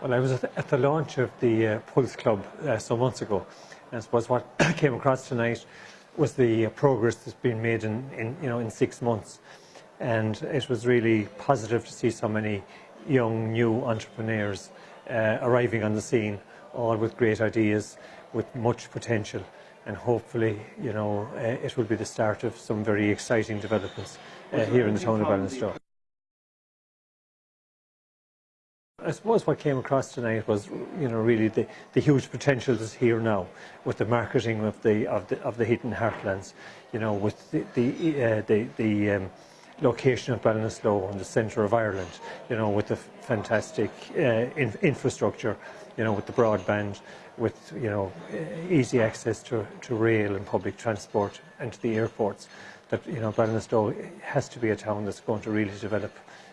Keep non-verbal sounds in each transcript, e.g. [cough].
Well, I was at the, launch of the uh, Pulse Club uh, some months ago. And I suppose what [coughs] came across tonight was the uh, progress that's been made in, in, you know, in six months. And it was really positive to see so many young, new entrepreneurs uh, arriving on the scene, all with great ideas, with much potential. And hopefully, you know, uh, it will be the start of some very exciting developments uh, here in the town of Ballinasloe. I suppose what came across tonight was, you know, really the, the huge potential that's here now with the marketing of the of the of the hidden heartlands, you know, with the the uh, the, the um, location of Ballinasloe in the centre of Ireland, you know, with the fantastic uh, in, infrastructure, you know, with the broadband, with you know easy access to, to rail and public transport and to the airports, that you know Ballinasloe has to be a town that's going to really develop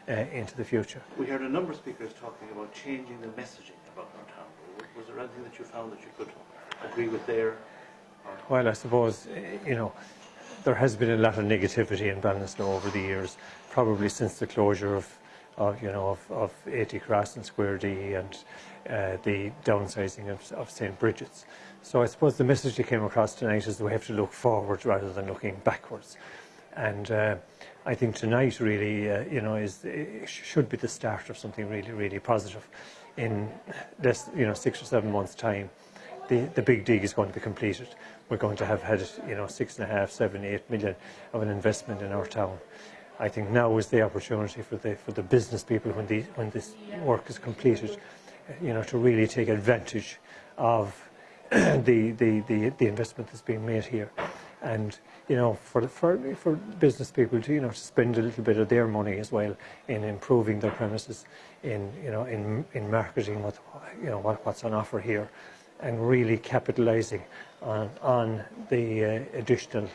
uh, into the future. We heard a number of speakers talking about changing the messaging about our town. Was there anything that you found that you could agree with there? Well, I suppose, you know, there has been a lot of negativity in Ballinasloe over the years, probably since the closure of, of you know, of, of AT Cross and Square D and uh, the downsizing of, of St. Brigid's. So I suppose the message that came across tonight is that we have to look forward rather than looking backwards. And uh, I think tonight really, uh, you know, is should be the start of something really, really positive. In this, you know, six or seven months' time, the the big dig is going to be completed. We're going to have had, you know, six and a half, seven, eight million of an investment in our town. I think now is the opportunity for the for the business people when the when this work is completed, you know, to really take advantage of [clears throat] the the the, the investment that's being made here and you know for for for business people to you know to spend a little bit of their money as well in improving their premises in you know in in marketing what you know what, what's on offer here and really capitalizing on on the uh, additional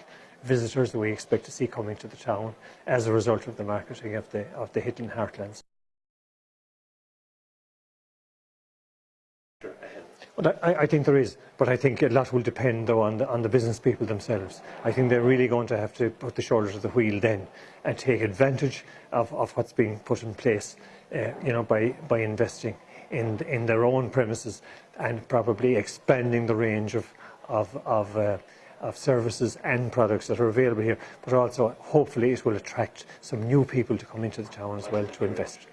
visitors that we expect to see coming to the town as a result of the marketing of the of the hidden heartlands Well, I, I, think there is, but I think a lot will depend, though, on the, on the business people themselves. I think they're really going to have to put the shoulder to the wheel then and take advantage of, of what's being put in place, uh, you know, by, by investing in, in their own premises and probably expanding the range of, of, of, uh, of services and products that are available here, but also hopefully it will attract some new people to come into the town as well to invest.